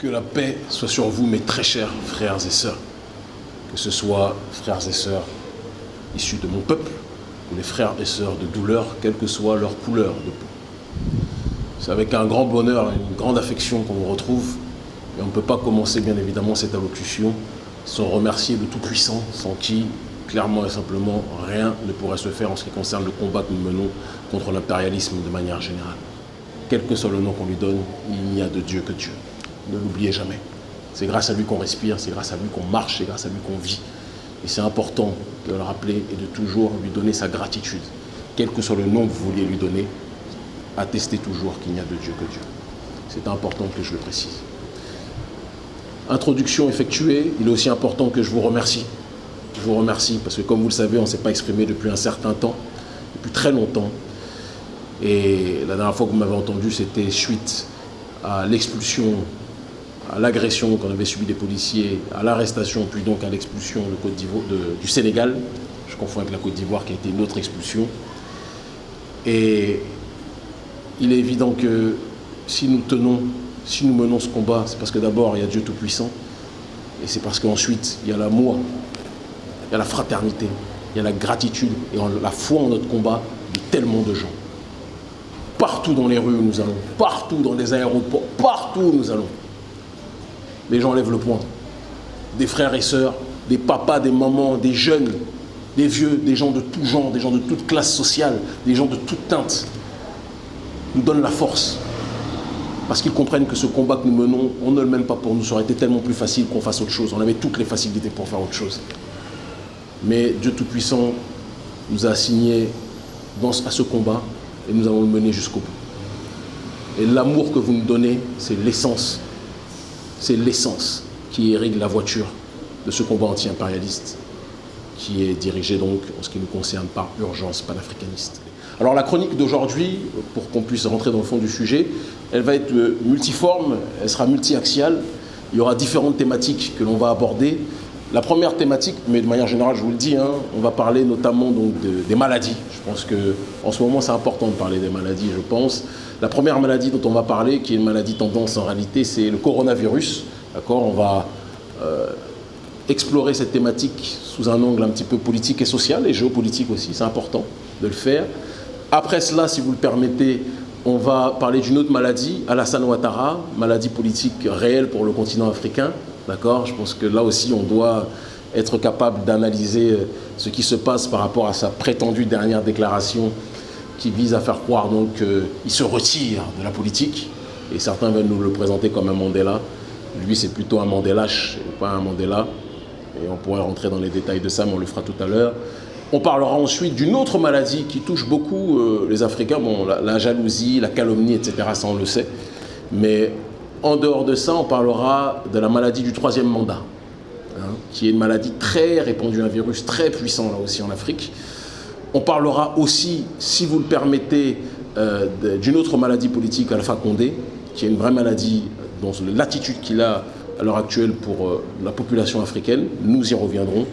Que la paix soit sur vous, mes très chers frères et sœurs. Que ce soit frères et sœurs issus de mon peuple ou les frères et sœurs de douleur, quelle que soit leur couleur de peau. C'est avec un grand bonheur et une grande affection qu'on vous retrouve. Et on ne peut pas commencer, bien évidemment, cette allocution sans remercier le Tout-Puissant, sans qui, clairement et simplement, rien ne pourrait se faire en ce qui concerne le combat que nous menons contre l'impérialisme de manière générale. Quel que soit le nom qu'on lui donne, il n'y a de Dieu que Dieu. Ne l'oubliez jamais. C'est grâce à lui qu'on respire, c'est grâce à lui qu'on marche, c'est grâce à lui qu'on vit. Et c'est important de le rappeler et de toujours lui donner sa gratitude. Quel que soit le nom que vous vouliez lui donner, attestez toujours qu'il n'y a de Dieu que Dieu. C'est important que je le précise. Introduction effectuée, il est aussi important que je vous remercie. Je vous remercie parce que comme vous le savez, on ne s'est pas exprimé depuis un certain temps, depuis très longtemps. Et la dernière fois que vous m'avez entendu, c'était suite à l'expulsion, à l'agression qu'on avait subie des policiers, à l'arrestation, puis donc à l'expulsion du Sénégal. Je confonds avec la Côte d'Ivoire qui a été une autre expulsion. Et il est évident que si nous tenons, si nous menons ce combat, c'est parce que d'abord il y a Dieu Tout-Puissant, et c'est parce qu'ensuite il y a l'amour, il y a la fraternité, il y a la gratitude et la foi en notre combat de tellement de gens partout dans les rues où nous allons, partout dans les aéroports, partout où nous allons. Les gens le poing. Des frères et sœurs, des papas, des mamans, des jeunes, des vieux, des gens de tout genre, des gens de toute classe sociale, des gens de toute teinte, nous donnent la force. Parce qu'ils comprennent que ce combat que nous menons, on ne le mène pas pour nous. Ça aurait été tellement plus facile qu'on fasse autre chose. On avait toutes les facilités pour faire autre chose. Mais Dieu Tout-Puissant nous a assigné à ce combat et nous allons le mener jusqu'au bout. Et l'amour que vous nous donnez, c'est l'essence, c'est l'essence qui irrigue la voiture de ce combat anti-impérialiste qui est dirigé donc, en ce qui nous concerne, par urgence panafricaniste. Alors la chronique d'aujourd'hui, pour qu'on puisse rentrer dans le fond du sujet, elle va être multiforme, elle sera multi-axiale, il y aura différentes thématiques que l'on va aborder, la première thématique, mais de manière générale, je vous le dis, hein, on va parler notamment donc des maladies. Je pense qu'en ce moment, c'est important de parler des maladies, je pense. La première maladie dont on va parler, qui est une maladie tendance en réalité, c'est le coronavirus. D'accord? On va euh, explorer cette thématique sous un angle un petit peu politique et social, et géopolitique aussi, c'est important de le faire. Après cela, si vous le permettez, on va parler d'une autre maladie, Alassane Ouattara, maladie politique réelle pour le continent africain, D'accord? Je pense que là aussi, on doit être capable d'analyser euh, ce qui se passe par rapport à sa prétendue dernière déclaration qui vise à faire croire qu'il se retire de la politique. Et certains veulent nous le présenter comme un Mandela. Lui, c'est plutôt un Mandelache, pas un Mandela. Et on pourrait rentrer dans les détails de ça, mais on le fera tout à l'heure. On parlera ensuite d'une autre maladie qui touche beaucoup euh, les Africains. Bon, la, la, jalousie, la calomnie, etc., ça on le sait. Mais en dehors de ça, on parlera de la maladie du troisième mandat, hein, qui est une maladie très répandue, un virus très puissant là aussi en Afrique. On parlera aussi, si vous le permettez, euh, d'une autre maladie politique, Alpha Condé, qui est une vraie maladie dont l'attitude qu'il a à l'heure actuelle pour euh, la population africaine. Nous y reviendrons.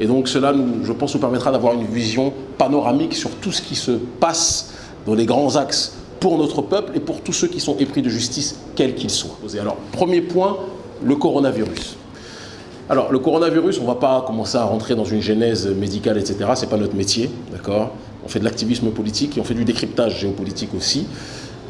Et donc cela, je pense, nous permettra d'avoir une vision panoramique sur tout ce qui se passe dans les grands axes pour notre peuple et pour tous ceux qui sont épris de justice, quels qu'ils soient. Alors, premier point, le coronavirus. Alors, le coronavirus, on ne va pas commencer à rentrer dans une genèse médicale, etc. Ce n'est pas notre métier, d'accord? On fait de l'activisme politique et on fait du décryptage géopolitique aussi.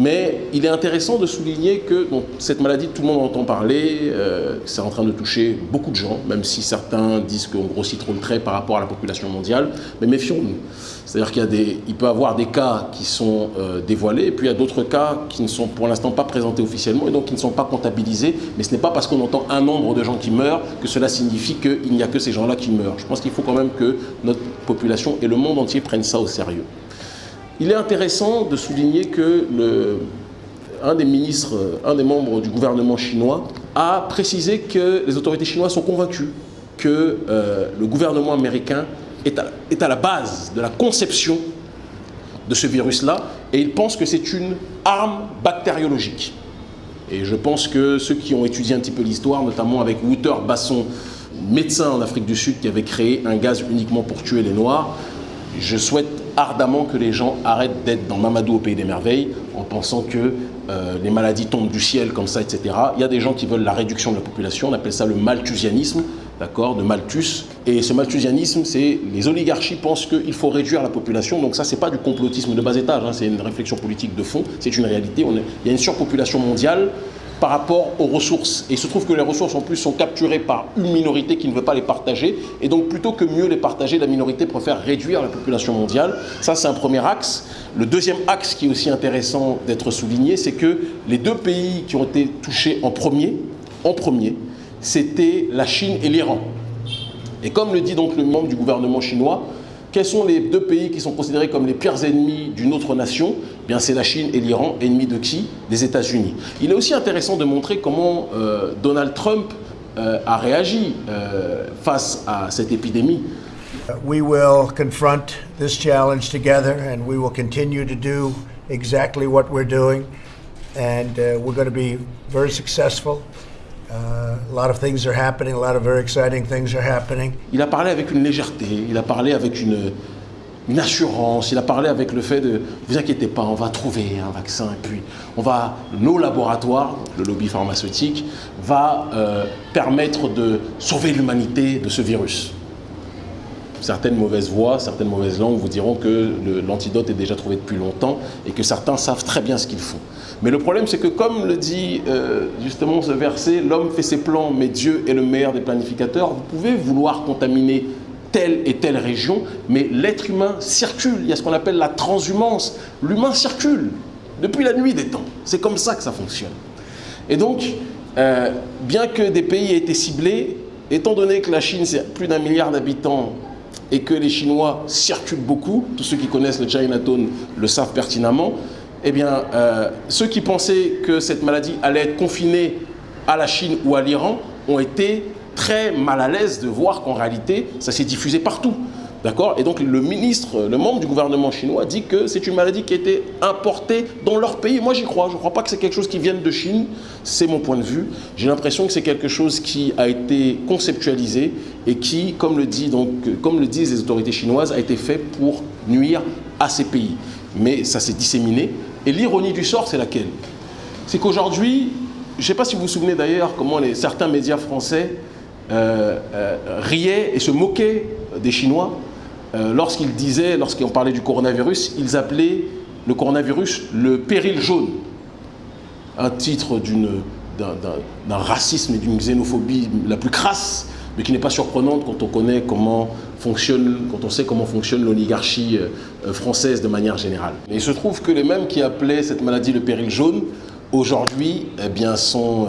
Mais il est intéressant de souligner que cette maladie, tout le monde entend parler, euh, c'est en train de toucher beaucoup de gens, même si certains disent qu'on grossit trop le trait par rapport à la population mondiale. Mais méfions-nous. C'est-à-dire qu'il peut y avoir des cas qui sont euh, dévoilés, et puis il y a d'autres cas qui ne sont pour l'instant pas présentés officiellement, et donc qui ne sont pas comptabilisés. Mais ce n'est pas parce qu'on entend un nombre de gens qui meurent que cela signifie qu'il n'y a que ces gens-là qui meurent. Je pense qu'il faut quand même que notre population et le monde entier prennent ça au sérieux. Il est intéressant de souligner que un des ministres, un des membres du gouvernement chinois a précisé que les autorités chinoises sont convaincues que euh, le gouvernement américain est à, est à, la base de la conception de ce virus-là et il pense que c'est une arme bactériologique. Et je pense que ceux qui ont étudié un petit peu l'histoire, notamment avec Wouter Basson, médecin en Afrique du Sud qui avait créé un gaz uniquement pour tuer les Noirs, je souhaite ardemment que les gens arrêtent d'être dans Mamadou au pays des merveilles en pensant que euh, les maladies tombent du ciel comme ça, etc. Il y a des gens qui veulent la réduction de la population, on appelle ça le malthusianisme, d'accord, de Malthus. Et ce malthusianisme, c'est les oligarchies pensent qu'il faut réduire la population. Donc ça, c'est pas du complotisme de bas étage, hein, c'est une réflexion politique de fond, c'est une réalité. On il y a une surpopulation mondiale par rapport aux ressources. Et il se trouve que les ressources en plus sont capturées par une minorité qui ne veut pas les partager. Et donc plutôt que mieux les partager, la minorité préfère réduire la population mondiale. Ça c'est un premier axe. Le deuxième axe qui est aussi intéressant d'être souligné, c'est que les deux pays qui ont été touchés en premier, en premier, c'était la Chine et l'Iran. Et comme le dit donc le membre du gouvernement chinois, quels sont les deux pays qui sont considérés comme les pires ennemis d'une autre nation? Eh Bien, c'est la Chine et l'Iran, ennemis de qui? Des États-Unis. Il est aussi intéressant de montrer comment euh, Donald Trump euh, a réagi euh, face à cette épidémie. We will confront this challenge together and we will continue to do exactly what we're doing and uh, we're going to be very successful. Il a parlé avec une légèreté, il a parlé avec une, assurance, il a parlé avec le fait de vous inquiétez pas, on va trouver un vaccin et puis on va, nos laboratoires, le lobby pharmaceutique, va euh, permettre de sauver l'humanité de ce virus. Certaines mauvaises voix, certaines mauvaises langues vous diront que l'antidote est déjà trouvé depuis longtemps et que certains savent très bien ce qu'ils font. Mais le problème, c'est que comme le dit euh, justement ce verset, l'homme fait ses plans, mais Dieu est le meilleur des planificateurs. Vous pouvez vouloir contaminer telle et telle région, mais l'être humain circule. Il y a ce qu'on appelle la transhumance. L'humain circule depuis la nuit des temps. C'est comme ça que ça fonctionne. Et donc, euh, bien que des pays aient été ciblés, étant donné que la Chine, c'est plus d'un milliard d'habitants et que les Chinois circulent beaucoup, tous ceux qui connaissent le Chinatown le savent pertinemment, eh bien, euh, ceux qui pensaient que cette maladie allait être confinée à la Chine ou à l'Iran ont été très mal à l'aise de voir qu'en réalité, ça s'est diffusé partout. D'accord Et donc le ministre, le membre du gouvernement chinois dit que c'est une maladie qui a été importée dans leur pays. Moi j'y crois, je ne crois pas que c'est quelque chose qui vienne de Chine, c'est mon point de vue. J'ai l'impression que c'est quelque chose qui a été conceptualisé et qui, comme le, dit, donc, comme le disent les autorités chinoises, a été fait pour nuire à ces pays. Mais ça s'est disséminé. Et l'ironie du sort, c'est laquelle? C'est qu'aujourd'hui, je ne sais pas si vous vous souvenez d'ailleurs comment certains médias français euh, euh, riaient et se moquaient des Chinois euh, lorsqu'ils disaient, lorsqu'on parlait du coronavirus, ils appelaient le coronavirus le péril jaune. Un titre d'un racisme et d'une xénophobie la plus crasse, mais qui n'est pas surprenante quand on connaît comment fonctionne, quand on sait comment fonctionne l'oligarchie française de manière générale. Il se trouve que les mêmes qui appelaient cette maladie le péril jaune, aujourd'hui, eh bien, sont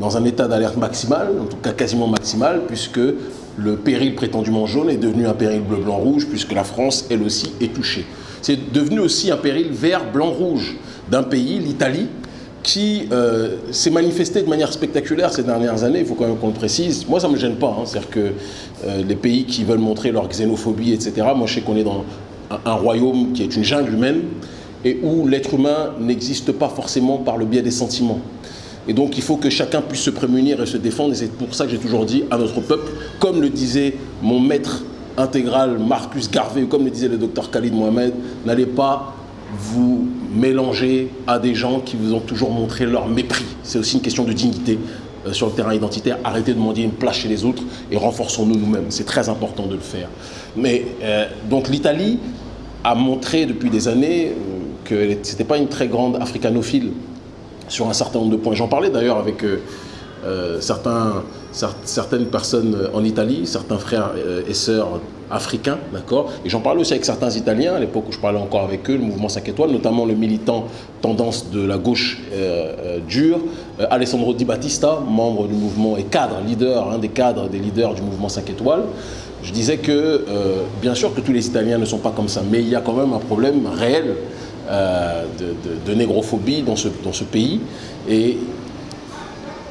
dans un état d'alerte maximale, en tout cas quasiment maximale, puisque le péril prétendument jaune est devenu un péril bleu-blanc-rouge, puisque la France, elle aussi, est touchée. C'est devenu aussi un péril vert-blanc-rouge d'un pays, l'Italie, qui euh, s'est manifesté de manière spectaculaire ces dernières années, il faut quand même qu'on le précise. Moi, ça ne me gêne pas, hein. c'est-à-dire que euh, les pays qui veulent montrer leur xénophobie, etc., moi je sais qu'on est dans un royaume qui est une jungle humaine, et où l'être humain n'existe pas forcément par le biais des sentiments. Et donc il faut que chacun puisse se prémunir et se défendre. Et c'est pour ça que j'ai toujours dit à notre peuple, comme le disait mon maître intégral Marcus Garvey, comme le disait le docteur Khalid Mohamed, n'allez pas vous mélanger à des gens qui vous ont toujours montré leur mépris. C'est aussi une question de dignité euh, sur le terrain identitaire. Arrêtez de demander une place chez les autres et renforçons-nous nous-mêmes. C'est très important de le faire. Mais euh, donc l'Italie a montré depuis des années euh, que ce n'était pas une très grande africanophile sur un certain nombre de points. J'en parlais d'ailleurs avec euh, euh, certains, certaines personnes en Italie, certains frères euh, et sœurs africains, d'accord? Et j'en parlais aussi avec certains Italiens, à l'époque où je parlais encore avec eux, le mouvement 5 étoiles, notamment le militant tendance de la gauche dure, Alessandro Di Battista, membre du mouvement et cadre, leader, un des cadres, des leaders du mouvement 5 étoiles. Je disais que, bien sûr que tous les Italiens ne sont pas comme ça, mais il y a quand même un problème réel euh, de, négrophobie dans ce, dans ce pays. Et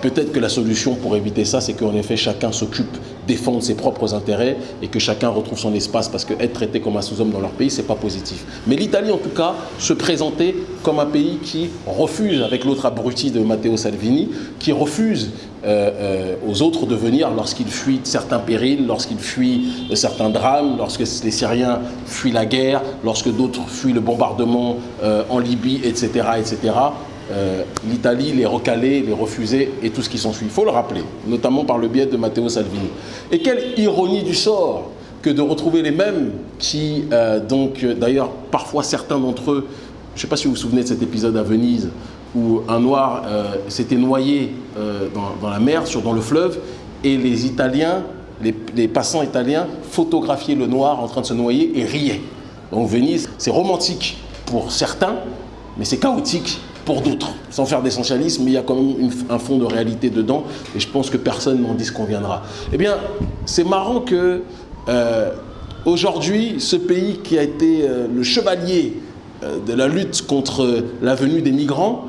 Peut-être que la solution pour éviter ça, c'est qu'en effet, chacun s'occupe, défendre ses propres intérêts et que chacun retrouve son espace parce qu'être traité comme un sous-homme dans leur pays, c'est pas positif. Mais l'Italie, en tout cas, se présentait comme un pays qui refuse, avec l'autre abruti de Matteo Salvini, qui refuse euh, euh, aux autres de venir lorsqu'ils fuient certains périls, lorsqu'ils fuient certains drames, lorsque les Syriens fuient la guerre, lorsque d'autres fuient le bombardement euh, en Libye, etc. L'Italie les recalait, les refusait et tout ce qui s'ensuit. Il faut le rappeler, notamment par le biais de Matteo Salvini. Et quelle ironie du sort que de retrouver les mêmes qui, donc d'ailleurs parfois certains d'entre eux, je ne sais pas si vous vous souvenez de cet épisode à Venise, où un noir euh, s'était noyé euh, dans, la mer, sur, dans le fleuve, et les Italiens, les, passants italiens, photographiaient le noir en train de se noyer et riaient. Donc Venise, c'est romantique pour certains, mais c'est chaotique pour d'autres. Sans faire d'essentialisme, il y a quand même un fond de réalité dedans, et je pense que personne n'en disconviendra. Eh bien, c'est marrant que euh, aujourd'hui, ce pays qui a été le chevalier de la lutte contre la venue des migrants,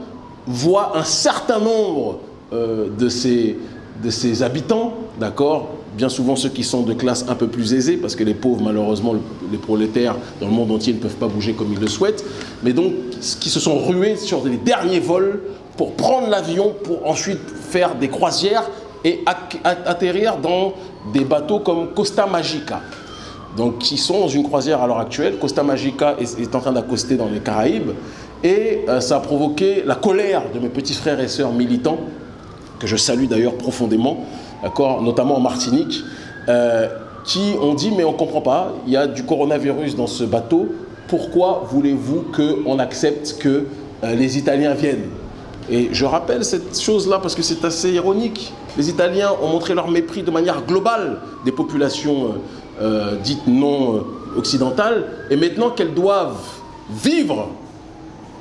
voit un certain nombre euh, de, ces, de ces habitants, d'accord Bien souvent ceux qui sont de classe un peu plus aisée, parce que les pauvres, malheureusement, les prolétaires dans le monde entier ne peuvent pas bouger comme ils le souhaitent, mais donc qui se sont rués sur les derniers vols pour prendre l'avion, pour ensuite faire des croisières et atterrir dans des bateaux comme Costa Magica. Donc, qui sont dans une croisière à l'heure actuelle. Costa Magica est en train d'accoster dans les Caraïbes. Et euh, ça a provoqué la colère de mes petits frères et sœurs militants, que je salue d'ailleurs profondément, notamment en Martinique, euh, qui ont dit mais on ne comprend pas, il y a du coronavirus dans ce bateau, pourquoi voulez-vous qu'on accepte que euh, les Italiens viennent? Et je rappelle cette chose-là parce que c'est assez ironique. Les Italiens ont montré leur mépris de manière globale des populations dites non occidentales, et maintenant qu'elles doivent vivre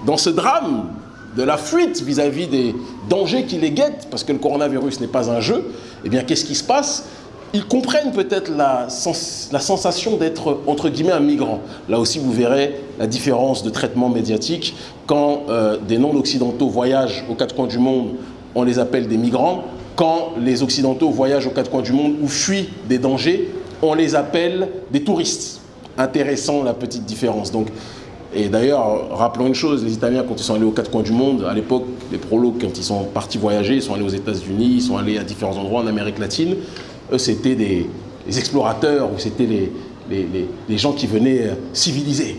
dans ce drame de la fuite vis-à-vis des dangers qui les guettent, parce que le coronavirus n'est pas un jeu, eh bien, qu'est-ce qui se passe? Ils comprennent peut-être la, sensation d'être, entre guillemets, un migrant. Là aussi, vous verrez la différence de traitement médiatique. Quand euh, des non-occidentaux voyagent aux quatre coins du monde, on les appelle des migrants. Quand les occidentaux voyagent aux quatre coins du monde ou fuient des dangers, on les appelle des touristes. Intéressant la petite différence. Donc, et d'ailleurs, rappelons une chose, les Italiens, quand ils sont allés aux quatre coins du monde, à l'époque, les prolos, quand ils sont partis voyager, ils sont allés aux États-Unis, ils sont allés à différents endroits en Amérique latine, eux, c'était des, explorateurs ou c'était les, les, gens qui venaient euh, civiliser.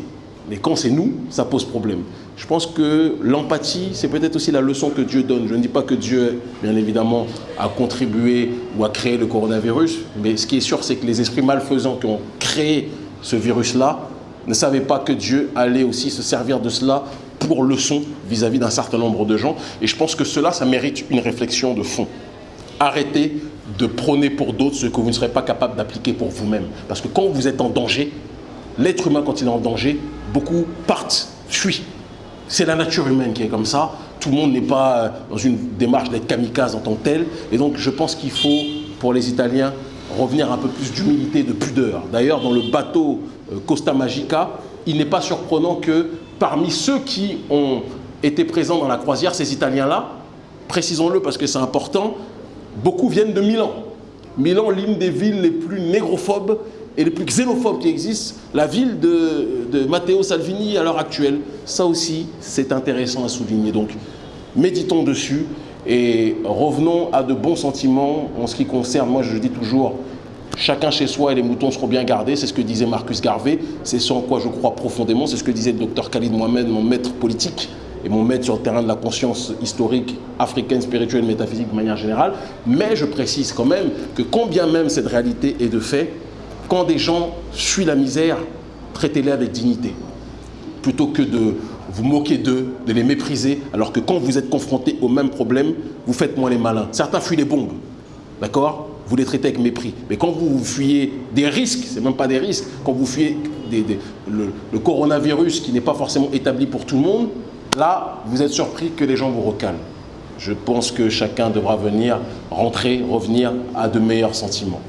Mais quand c'est nous, ça pose problème. Je pense que l'empathie, c'est peut-être aussi la leçon que Dieu donne. Je ne dis pas que Dieu, bien évidemment, a contribué ou a créé le coronavirus, mais ce qui est sûr, c'est que les esprits malfaisants qui ont créé ce virus-là ne savait pas que Dieu allait aussi se servir de cela pour leçon vis-à-vis d'un certain nombre de gens. Et je pense que cela, ça mérite une réflexion de fond. Arrêtez de prôner pour d'autres ce que vous ne serez pas capable d'appliquer pour vous-même. Parce que quand vous êtes en danger, l'être humain, quand il est en danger, beaucoup partent, fuient. C'est la nature humaine qui est comme ça. Tout le monde n'est pas euh, dans une démarche d'être kamikaze en tant que tel. Et donc, je pense qu'il faut, pour les Italiens, revenir un peu plus d'humilité, de pudeur. D'ailleurs, dans le bateau euh, Costa Magica, il n'est pas surprenant que parmi ceux qui ont été présents dans la croisière, ces Italiens-là, précisons-le parce que c'est important, beaucoup viennent de Milan. Milan, l'une des villes les plus négrophobes et les plus xénophobes qui existent, la ville de, Matteo Salvini à l'heure actuelle. Ça aussi, c'est intéressant à souligner. Donc, méditons dessus et revenons à de bons sentiments en ce qui concerne, moi je dis toujours, chacun chez soi et les moutons seront bien gardés, c'est ce que disait Marcus Garvey, c'est ce en quoi je crois profondément, c'est ce que disait le docteur Khalid Mohamed, mon maître politique et mon maître sur le terrain de la conscience historique africaine, spirituelle, métaphysique de manière générale. Mais je précise quand même que combien même cette réalité est de fait, quand des gens fuient la misère, traitez-les avec dignité. Plutôt que de vous moquer d'eux, de les mépriser, alors que quand vous êtes confronté au même problème, vous faites moins les malins. Certains fuient les bombes, d'accord? Vous les traitez avec mépris. Mais quand vous fuyez des risques, c'est même pas des risques, quand vous fuyez le, coronavirus qui n'est pas forcément établi pour tout le monde, là, vous êtes surpris que les gens vous recalent. Je pense que chacun devra venir, rentrer, revenir à de meilleurs sentiments.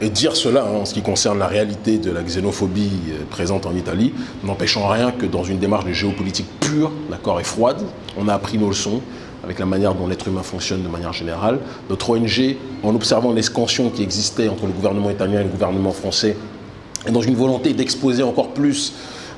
Et dire cela hein, en ce qui concerne la réalité de la xénophobie euh, présente en Italie, n'empêchant rien que dans une démarche de géopolitique pure, d'accord, et froide, on a appris nos leçons. avec la manière dont l'être humain fonctionne de manière générale. Notre ONG, en observant l'escansion qui existait entre le gouvernement italien et le gouvernement français, et dans une volonté d'exposer encore plus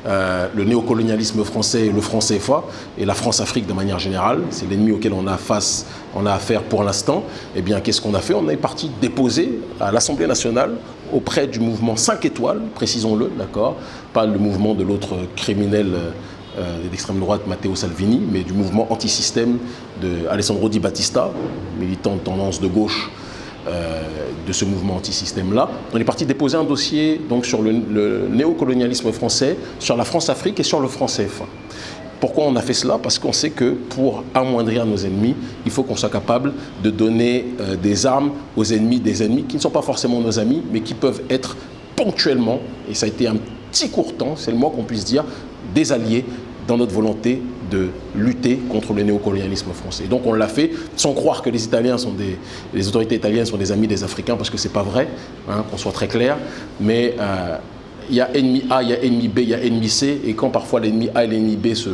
euh, le néocolonialisme français le franc CFA et la France-Afrique de manière générale, c'est l'ennemi auquel on a, face, on a affaire pour l'instant, eh bien qu'est-ce qu'on a fait? On est parti déposer à l'Assemblée nationale auprès du mouvement 5 étoiles, précisons-le, d'accord? Pas le mouvement de l'autre criminel euh, d'extrême droite Matteo Salvini, mais du mouvement anti-système de Alessandro Di Battista, militant de tendance de gauche de ce mouvement anti-système-là. On est parti déposer un dossier donc, sur le, néocolonialisme français, sur la France-Afrique et sur le franc CFA. Pourquoi on a fait cela? Parce qu'on sait que pour amoindrir nos ennemis, il faut qu'on soit capable de donner euh, des armes aux ennemis des ennemis qui ne sont pas forcément nos amis, mais qui peuvent être ponctuellement, et ça a été un petit court temps, c'est le moins qu'on puisse dire, des alliés dans notre volonté de lutter contre le néocolonialisme français. donc on l'a fait sans croire que les autorités italiennes sont des amis des Africains parce que c'est pas vrai, hein, qu'on soit très clair. Mais euh, il y a ennemi A, il y a ennemi B, il y a ennemi C, et quand parfois l'ennemi A et l'ennemi B se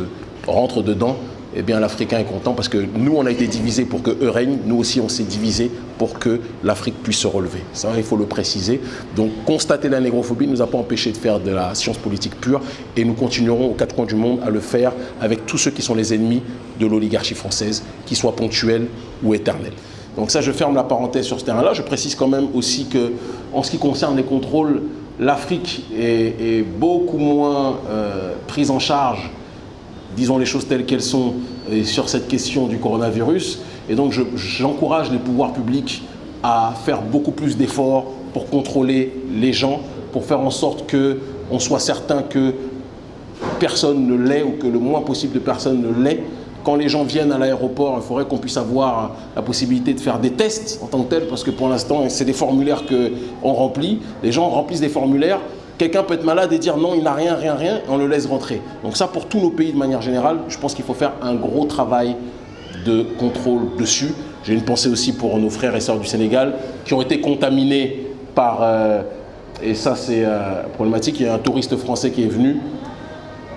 rentrent dedans, eh bien l'Africain est content parce que nous, on a été divisés pour que eux règnent, nous aussi, on s'est divisés pour que l'Afrique puisse se relever. Ça, il faut le préciser. Donc, constater la négrophobie ne nous a pas empêché de faire de la science politique pure et nous continuerons aux quatre coins du monde à le faire avec tous ceux qui sont les ennemis de l'oligarchie française, qu'ils soient ponctuels ou éternels. Donc ça, je ferme la parenthèse sur ce terrain-là. Je précise quand même aussi que, en ce qui concerne les contrôles, l'Afrique est, beaucoup moins euh, prise en charge disons les choses telles qu'elles sont sur cette question du coronavirus. Et donc j'encourage les pouvoirs publics à faire beaucoup plus d'efforts pour contrôler les gens, pour faire en sorte qu'on soit certain que personne ne l'est ou que le moins possible de personnes ne l'est. Quand les gens viennent à l'aéroport, il faudrait qu'on puisse avoir la possibilité de faire des tests en tant que tel, parce que pour l'instant, c'est des formulaires qu'on remplit. Les gens remplissent des formulaires, Quelqu'un peut être malade et dire non, il n'a rien, rien, rien, et on le laisse rentrer. Donc ça, pour tous nos pays de manière générale, je pense qu'il faut faire un gros travail de contrôle dessus. J'ai une pensée aussi pour nos frères et sœurs du Sénégal qui ont été contaminés par, euh, et ça c'est euh, problématique, il y a un touriste français qui est venu,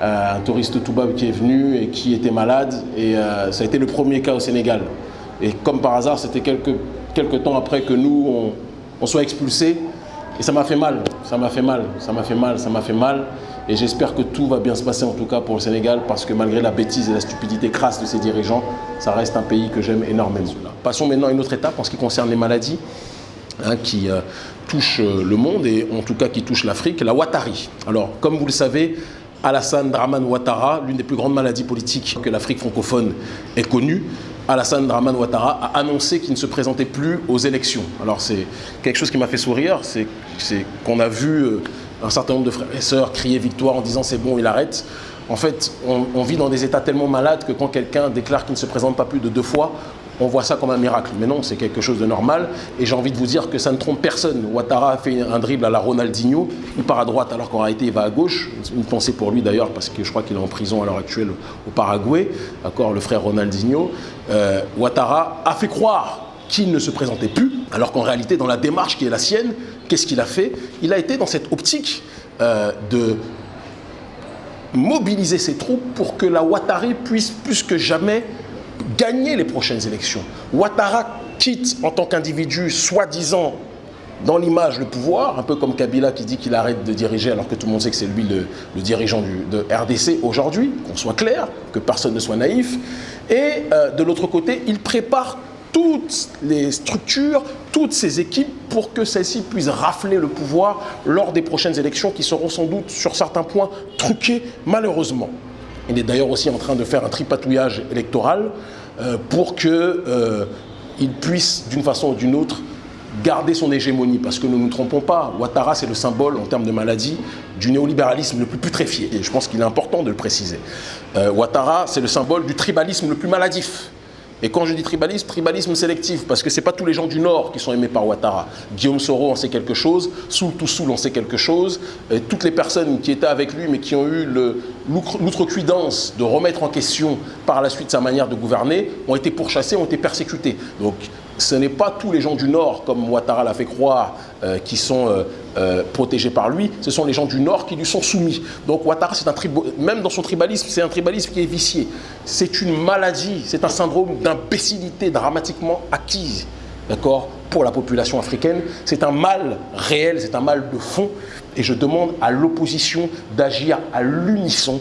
euh, un touriste toubab qui est venu et qui était malade, et ça a été le premier cas au Sénégal. Et comme par hasard, c'était quelques, quelques temps après que nous, on, on soit expulsés, et ça m'a fait mal, ça m'a fait mal, ça m'a fait mal, ça m'a fait mal. Et j'espère que tout va bien se passer en tout cas pour le Sénégal parce que malgré la bêtise et la stupidité crasse de ses dirigeants, ça reste un pays que j'aime énormément. Passons maintenant à une autre étape en ce qui concerne les maladies hein, qui euh, touchent euh, le monde et en tout cas qui touchent l'Afrique, la Watari. Alors comme vous le savez, Alassane Draman Ouattara, l'une des plus grandes maladies politiques que l'Afrique francophone ait connue, Alassane Draman Ouattara a annoncé qu'il ne se présentait plus aux élections. Alors c'est quelque chose qui m'a fait sourire, c'est qu'on a vu euh, un certain nombre de frères et sœurs crier victoire en disant c'est bon, il arrête. En fait, on, on, vit dans des états tellement malades que quand quelqu'un déclare qu'il ne se présente pas plus de deux fois, on voit ça comme un miracle. Mais non, c'est quelque chose de normal. Et j'ai envie de vous dire que ça ne trompe personne. Ouattara a fait un dribble à la Ronaldinho. Il part à droite alors qu'en réalité il va à gauche. Une pensée pour lui d'ailleurs parce que je crois qu'il est en prison à l'heure actuelle au Paraguay. D'accord, le frère Ronaldinho. Euh, Ouattara a fait croire qu'il ne se présentait plus, alors qu'en réalité, dans la démarche qui est la sienne, qu'est-ce qu'il a fait? Il a été dans cette optique euh, de mobiliser ses troupes pour que la Ouattari puisse plus que jamais gagner les prochaines élections. Ouattara quitte en tant qu'individu, soi-disant, dans l'image, le pouvoir, un peu comme Kabila qui dit qu'il arrête de diriger alors que tout le monde sait que c'est lui le, dirigeant du, de RDC aujourd'hui, qu'on soit clair, que personne ne soit naïf. Et euh, de l'autre côté, il prépare toutes les structures, toutes ces équipes pour que celles-ci puissent rafler le pouvoir lors des prochaines élections qui seront sans doute sur certains points truquées malheureusement. Il est d'ailleurs aussi en train de faire un tripatouillage électoral euh, pour qu'il euh, puisse, d'une façon ou d'une autre, garder son hégémonie. Parce que ne nous trompons pas, Ouattara, c'est le symbole, en termes de maladie, du néolibéralisme le plus putréfié. Et je pense qu'il est important de le préciser. Euh, Ouattara, c'est le symbole du tribalisme le plus maladif. Et quand je dis tribalisme, tribalisme sélectif, parce que ce n'est pas tous les gens du Nord qui sont aimés par Ouattara. Guillaume Soro en sait quelque chose, Soul Toussoul en sait quelque chose, et toutes les personnes qui étaient avec lui mais qui ont eu l'outrecuidance de remettre en question par la suite sa manière de gouverner, ont été pourchassés, ont été persécutés. Donc ce n'est pas tous les gens du Nord, comme Ouattara l'a fait croire, euh, qui sont euh, euh, protégés par lui, ce sont les gens du Nord qui lui sont soumis. Donc Ouattara, c'est un même dans son tribalisme, c'est un tribalisme qui est vicié. C'est une maladie, c'est un syndrome d'imbécilité dramatiquement acquise, d'accord, pour la population africaine. C'est un mal réel, c'est un mal de fond. Et je demande à l'opposition d'agir à l'unisson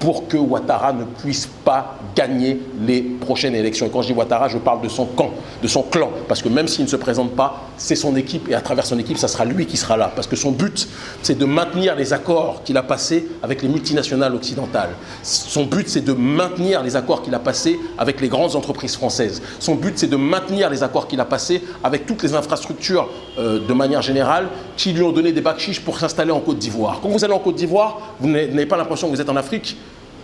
pour que Ouattara ne puisse pas gagner les prochaines élections. Et quand je dis Ouattara, je parle de son camp, de son clan. Parce que même s'il ne se présente pas, c'est son équipe. Et à travers son équipe, ça sera lui qui sera là. Parce que son but, c'est de maintenir les accords qu'il a passés avec les multinationales occidentales. Son but, c'est de maintenir les accords qu'il a passés avec les grandes entreprises françaises. Son but, c'est de maintenir les accords qu'il a passés avec toutes les infrastructures euh, de manière générale qui lui ont donné des bacs pour s'installer en Côte d'Ivoire. Quand vous allez en Côte d'Ivoire, vous n'avez pas l'impression que vous êtes en Afrique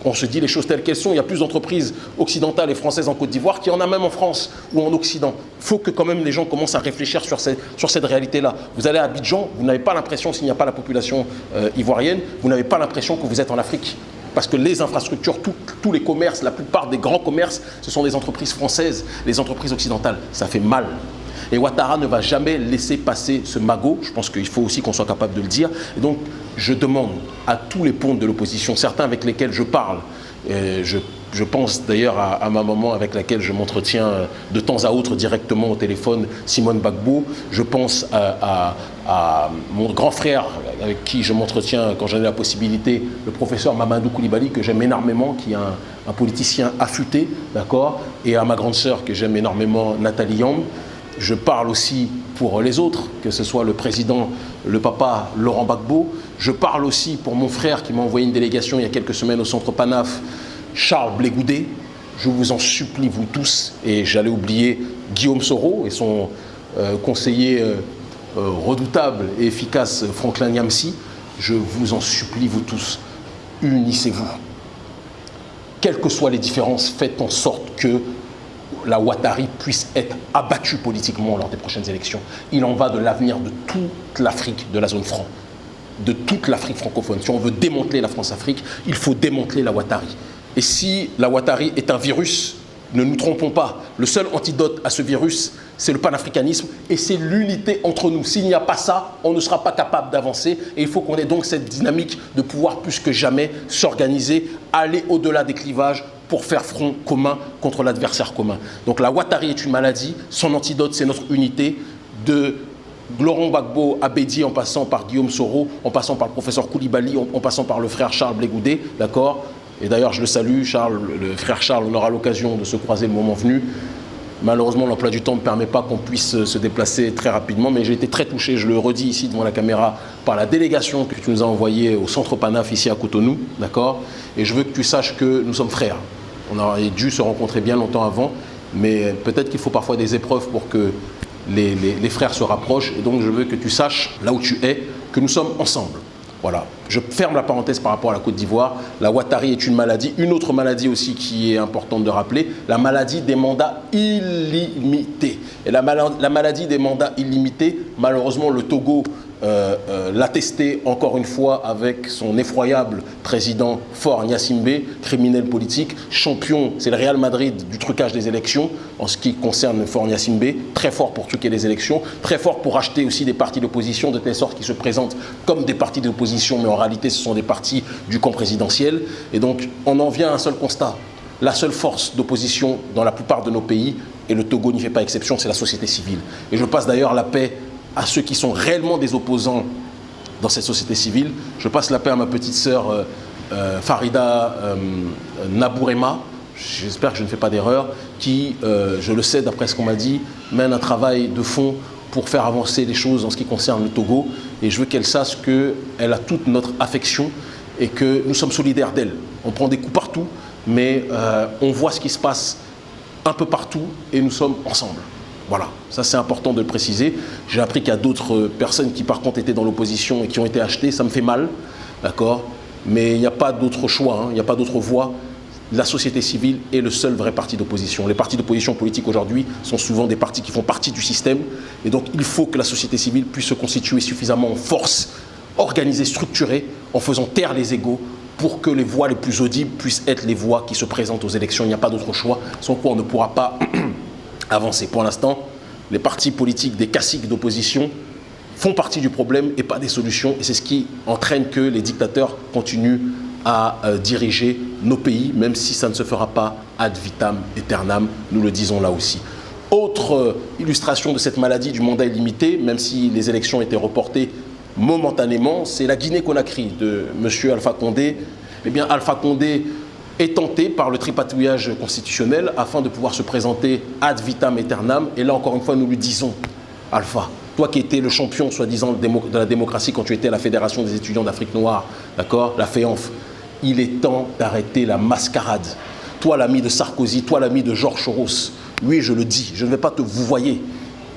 on se dit les choses telles qu'elles sont. Il y a plus d'entreprises occidentales et françaises en Côte d'Ivoire qu'il y en a même en France ou en Occident. Il faut que quand même les gens commencent à réfléchir sur, cette réalité-là. Vous allez à Abidjan, vous n'avez pas l'impression, s'il n'y a pas la population euh, ivoirienne, vous n'avez pas l'impression que vous êtes en Afrique. Parce que les infrastructures, tous les commerces, la plupart des grands commerces, ce sont des entreprises françaises, les entreprises occidentales. Ça fait mal. Et Ouattara ne va jamais laisser passer ce magot. Je pense qu'il faut aussi qu'on soit capable de le dire. Et donc, je demande à tous les ponts de l'opposition, certains avec lesquels je parle, et je, pense d'ailleurs à, ma maman avec laquelle je m'entretiens de temps à autre directement au téléphone, Simone Bagbo. Je pense à, mon grand frère avec qui je m'entretiens quand j'en ai la possibilité, le professeur Mamadou Koulibaly, que j'aime énormément, qui est un, un politicien affûté, d'accord Et à ma grande sœur que j'aime énormément, Nathalie Yamb je parle aussi pour les autres, que ce soit le président, le papa Laurent Gbagbo. Je parle aussi pour mon frère qui m'a envoyé une délégation il y a quelques semaines au centre Panaf, Charles Blégoudet. Je vous en supplie, vous tous, et j'allais oublier Guillaume Soro et son euh, conseiller euh, euh, redoutable et efficace Franklin Yamsi. Je vous en supplie, vous tous, unissez-vous. Quelles que soient les différences, faites en sorte que la Ouattari puisse être abattue politiquement lors des prochaines élections. Il en va de l'avenir de toute l'Afrique, de la zone franc, de toute l'Afrique francophone. Si on veut démanteler la France-Afrique, il faut démanteler la Ouattari. Et si la Ouattari est un virus, ne nous trompons pas, le seul antidote à ce virus, c'est le panafricanisme et c'est l'unité entre nous. S'il n'y a pas ça, on ne sera pas capable d'avancer et il faut qu'on ait donc cette dynamique de pouvoir plus que jamais s'organiser, aller au-delà des clivages pour faire front commun contre l'adversaire commun. Donc la Ouattari est une maladie, son antidote c'est notre unité de Laurent Gbagbo Abedi en passant par Guillaume Soro, en passant par le professeur Koulibaly, en, passant par le frère Charles Blégoudet, d'accord? Et d'ailleurs je le salue, Charles, le frère Charles, on aura l'occasion de se croiser le moment venu. Malheureusement, l'emploi du temps ne permet pas qu'on puisse se déplacer très rapidement, mais j'ai été très touché, je le redis ici devant la caméra, par la délégation que tu nous as envoyée au centre Panaf ici à Cotonou, d'accord? Et je veux que tu saches que nous sommes frères. On aurait dû se rencontrer bien longtemps avant, mais peut-être qu'il faut parfois des épreuves pour que les, frères se rapprochent. Et donc, je veux que tu saches, là où tu es, que nous sommes ensemble. Voilà. Je ferme la parenthèse par rapport à la Côte d'Ivoire. La Ouattari est une maladie. Une autre maladie aussi qui est importante de rappeler, la maladie des mandats illimités. Et la, la maladie des mandats illimités, malheureusement, le Togo euh, euh, l'attester encore une fois avec son effroyable président Fort Nyassimbe, criminel politique, champion, c'est le Real Madrid du trucage des élections en ce qui concerne Fort Nyassimbe, très fort pour truquer les élections, très fort pour acheter aussi des partis d'opposition de telle sorte qu'ils se présentent comme des partis d'opposition, mais en réalité ce sont des partis du camp présidentiel. Et donc on en vient à un seul constat. La seule force d'opposition dans la plupart de nos pays, et le Togo n'y fait pas exception, c'est la société civile. Et je passe d'ailleurs la paix à ceux qui sont réellement des opposants dans cette société civile. Je passe la paix à ma petite sœur euh, euh, Farida euh, Nabourema, j'espère que je ne fais pas d'erreur, qui, je le sais d'après ce qu'on m'a dit, mène un travail de fond pour faire avancer les choses en ce qui concerne le Togo. Et je veux qu'elle sache qu'elle a toute notre affection et que nous sommes solidaires d'elle. On prend des coups partout, mais on voit ce qui se passe un peu partout et nous sommes ensemble. Voilà, ça c'est important de le préciser. J'ai appris qu'il y a d'autres personnes qui par contre étaient dans l'opposition et qui ont été achetées, ça me fait mal, d'accord? Mais il n'y a pas d'autre choix, hein. il n'y a pas d'autre voie. La société civile est le seul vrai parti d'opposition. Les partis d'opposition politique aujourd'hui sont souvent des partis qui font partie du système. Et donc il faut que la société civile puisse se constituer suffisamment en force, organisée, structurée, en faisant taire les égaux, pour que les voix les plus audibles puissent être les voix qui se présentent aux élections. Il n'y a pas d'autre choix, sans quoi on ne pourra pas avancer. Pour l'instant, les partis politiques des caciques d'opposition font partie du problème et pas des solutions. Et c'est ce qui entraîne que les dictateurs continuent à euh, diriger nos pays, même si ça ne se fera pas ad vitam aeternam, nous le disons là aussi. Autre euh, illustration de cette maladie du mandat illimité, même si les élections étaient reportées momentanément, c'est la Guinée-Conakry de M. Alpha Condé. Eh bien, Alpha Condé est tenté par le tripatouillage constitutionnel afin de pouvoir se présenter ad vitam aeternam. Et là, encore une fois, nous lui disons, Alpha, toi qui étais le champion, soi-disant, de la démocratie quand tu étais à la Fédération des étudiants d'Afrique noire, d'accord, la FEANF, il est temps d'arrêter la mascarade. Toi, l'ami de Sarkozy, toi, l'ami de Georges Soros, oui, je le dis, je ne vais pas te vous voyez,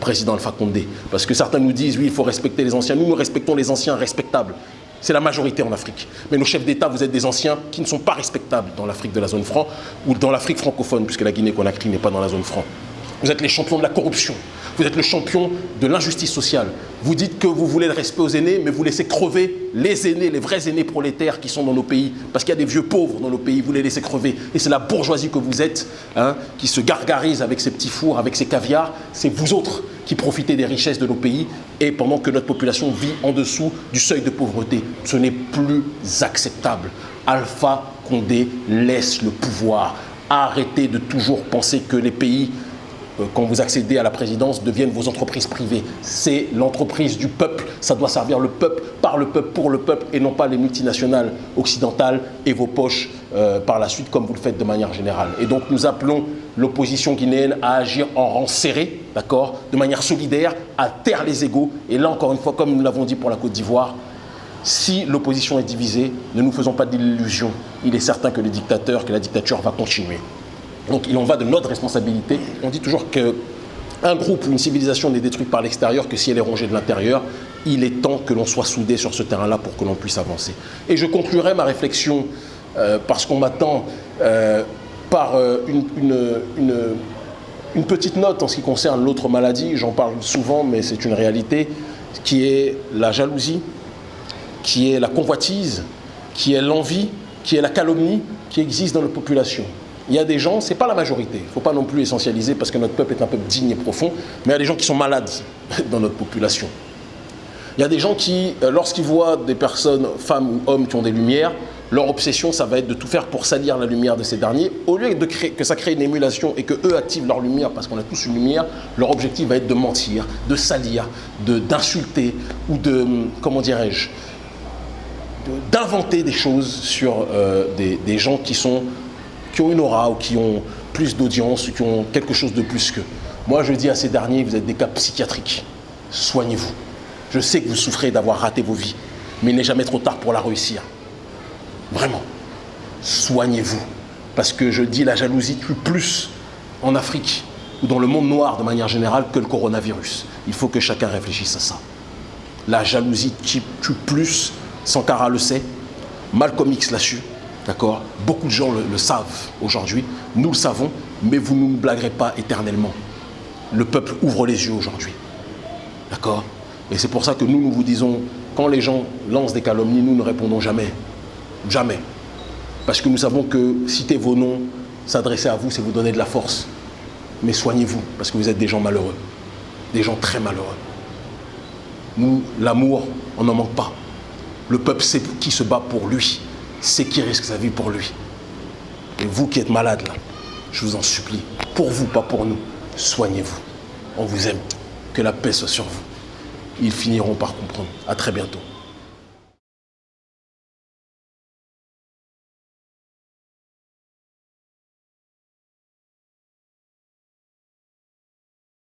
président Alpha Condé, parce que certains nous disent, oui, il faut respecter les anciens. Nous, nous respectons les anciens respectables. C'est la majorité en Afrique. Mais nos chefs d'État, vous êtes des anciens qui ne sont pas respectables dans l'Afrique de la zone franc ou dans l'Afrique francophone, puisque la Guinée-Conakry n'est pas dans la zone franc. Vous êtes les champions de la corruption. Vous êtes le champion de l'injustice sociale. Vous dites que vous voulez le respect aux aînés, mais vous laissez crever les aînés, les vrais aînés prolétaires qui sont dans nos pays. Parce qu'il y a des vieux pauvres dans nos pays, vous les laissez crever. Et c'est la bourgeoisie que vous êtes, hein, qui se gargarise avec ses petits fours, avec ses caviars. C'est vous autres qui profitez des richesses de nos pays et pendant que notre population vit en dessous du seuil de pauvreté. Ce n'est plus acceptable. Alpha Condé laisse le pouvoir. Arrêtez de toujours penser que les pays quand vous accédez à la présidence, deviennent vos entreprises privées. C'est l'entreprise du peuple, ça doit servir le peuple, par le peuple, pour le peuple, et non pas les multinationales occidentales et vos poches euh, par la suite, comme vous le faites de manière générale. Et donc nous appelons l'opposition guinéenne à agir en rang serré, d'accord, de manière solidaire, à taire les égaux. Et là, encore une fois, comme nous l'avons dit pour la Côte d'Ivoire, si l'opposition est divisée, ne nous faisons pas d'illusions. Il est certain que le dictateur, que la dictature va continuer. Donc il en va de notre responsabilité. On dit toujours qu'un groupe ou une civilisation n'est détruite par l'extérieur que si elle est rongée de l'intérieur. Il est temps que l'on soit soudé sur ce terrain-là pour que l'on puisse avancer. Et je conclurai ma réflexion, euh, parce qu'on m'attend, euh, par euh, une, petite note en ce qui concerne l'autre maladie. J'en parle souvent, mais c'est une réalité, qui est la jalousie, qui est la convoitise, qui est l'envie, qui est la calomnie qui existe dans la population. Il y a des gens, ce n'est pas la majorité, il ne faut pas non plus essentialiser parce que notre peuple est un peuple digne et profond, mais il y a des gens qui sont malades dans notre population. Il y a des gens qui, euh, lorsqu'ils voient des personnes, femmes ou hommes qui ont des lumières, leur obsession, ça va être de tout faire pour salir la lumière de ces derniers. Au lieu de créer, que ça crée une émulation et que eux activent leur lumière parce qu'on a tous une lumière, leur objectif va être de mentir, de salir, d'insulter ou de, comment dirais-je, d'inventer des choses sur euh, des gens qui sont qui ont une aura ou qui ont plus d'audience ou qui ont quelque chose de plus que. Moi, je dis à ces derniers, vous êtes des cas psychiatriques. Soignez-vous. Je sais que vous souffrez d'avoir raté vos vies, mais il n'est jamais trop tard pour la réussir. Vraiment. Soignez-vous. Parce que je dis, la jalousie tue plus en Afrique ou dans le monde noir de manière générale que le coronavirus. Il faut que chacun réfléchisse à ça. La jalousie tue plus, Sankara le sait, Malcolm X l'a su, D'accord? Beaucoup de gens le, savent aujourd'hui, nous le savons, mais vous ne nous blaguerez pas éternellement. Le peuple ouvre les yeux aujourd'hui. D'accord? Et c'est pour ça que nous, nous vous disons, quand les gens lancent des calomnies, nous ne répondons jamais. Jamais. Parce que nous savons que citer vos noms, s'adresser à vous, c'est vous donner de la force. Mais soignez-vous, parce que vous êtes des gens malheureux. Des gens très malheureux. Nous, l'amour, on n'en manque pas. Le peuple sait qui se bat pour lui c'est qui risque sa vie pour lui? Et vous qui êtes malade là, je vous en supplie, pour vous, pas pour nous, soignez-vous. On vous aime. Que la paix soit sur vous. Ils finiront par comprendre. À très bientôt.